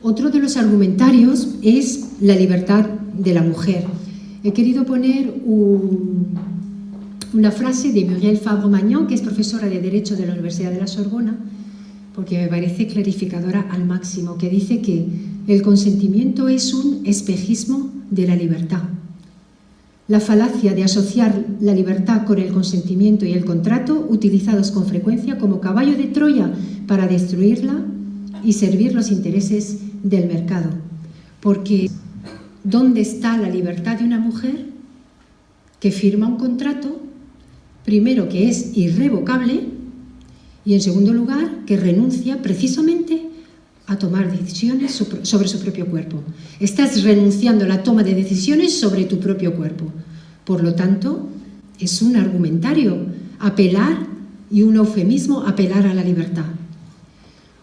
Otro de los argumentarios es la libertad de la mujer. He querido poner una frase de Muriel Fabre-Magnan, que es profesora de Derecho de la Universidad de la Sorbona, porque me parece clarificadora al máximo, que dice que el consentimiento es un espejismo de la libertad. La falacia de asociar la libertad con el consentimiento y el contrato, utilizados con frecuencia como caballo de Troya para destruirla y servir los intereses del mercado. Porque ¿dónde está la libertad de una mujer que firma un contrato, primero que es irrevocable y en segundo lugar que renuncia precisamente a tomar decisiones sobre su propio cuerpo. Estás renunciando a la toma de decisiones sobre tu propio cuerpo. Por lo tanto, es un argumentario apelar y un eufemismo apelar a la libertad.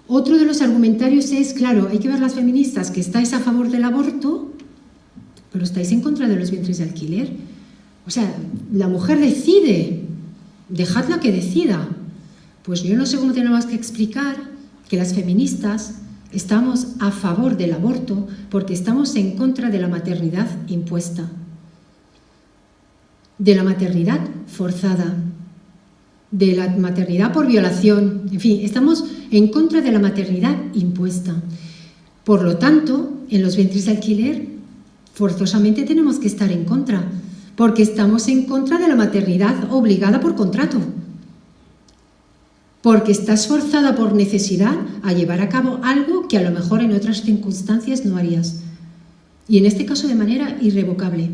Otro de los argumentarios es, claro, hay que ver las feministas que estáis a favor del aborto, pero estáis en contra de los vientres de alquiler. O sea, la mujer decide, dejadla que decida. Pues yo no sé cómo tenemos que explicar que las feministas Estamos a favor del aborto porque estamos en contra de la maternidad impuesta, de la maternidad forzada, de la maternidad por violación, en fin, estamos en contra de la maternidad impuesta. Por lo tanto, en los vientres de alquiler, forzosamente tenemos que estar en contra, porque estamos en contra de la maternidad obligada por contrato porque estás forzada por necesidad a llevar a cabo algo que a lo mejor en otras circunstancias no harías. Y en este caso de manera irrevocable.